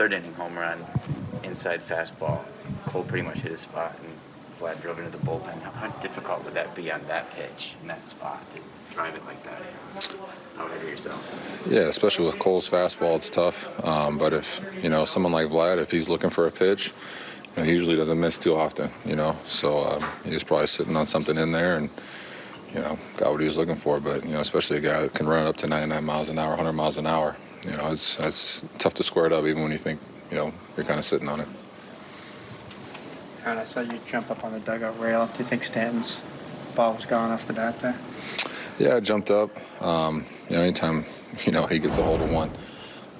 third inning home run, inside fastball. Cole pretty much hit his spot, and Vlad drove into the bullpen. How, how difficult would that be on that pitch in that spot to drive it like that? Would you yourself? Yeah, especially with Cole's fastball, it's tough. Um, but if you know someone like Vlad, if he's looking for a pitch, you know, he usually doesn't miss too often. You know, so um, he was probably sitting on something in there and you know got what he was looking for. But you know, especially a guy that can run it up to 99 miles an hour, 100 miles an hour. You know, it's it's tough to square it up even when you think you know you're kind of sitting on it. Aaron, I saw you jump up on the dugout rail. Do you think Stanton's ball was gone off the bat there? Yeah, I jumped up. Um, you know, anytime you know he gets a hold of one,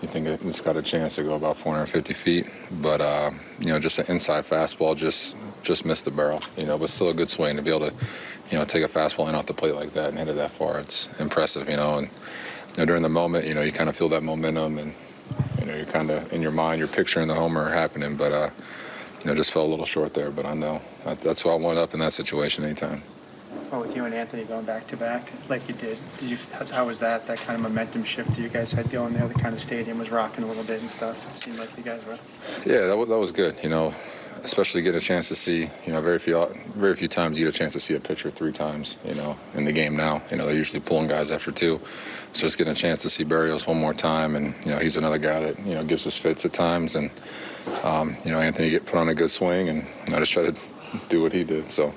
you think it's got a chance to go about 450 feet. But uh, you know, just an inside fastball just just missed the barrel. You know, but still a good swing to be able to you know take a fastball in off the plate like that and hit it that far. It's impressive. You know, and you know, during the moment, you know, you kind of feel that momentum and you know you're kind of in your mind you're picturing the homer happening, but uh, you know just fell a little short there. But I know that, that's why I went up in that situation anytime. Well, with you and Anthony going back to back like you did, did you? How, how was that? That kind of momentum shift that you guys had going there. The kind of stadium was rocking a little bit and stuff. It seemed like you guys were. Yeah, that was, that was good. You know, especially getting a chance to see. You know, very few very few times you get a chance to see a pitcher three times. You know, in the game now. You know, they're usually pulling guys after two. So just getting a chance to see Berríos one more time, and you know, he's another guy that you know gives us fits at times, and um, you know, Anthony get put on a good swing, and I just try to do what he did. So.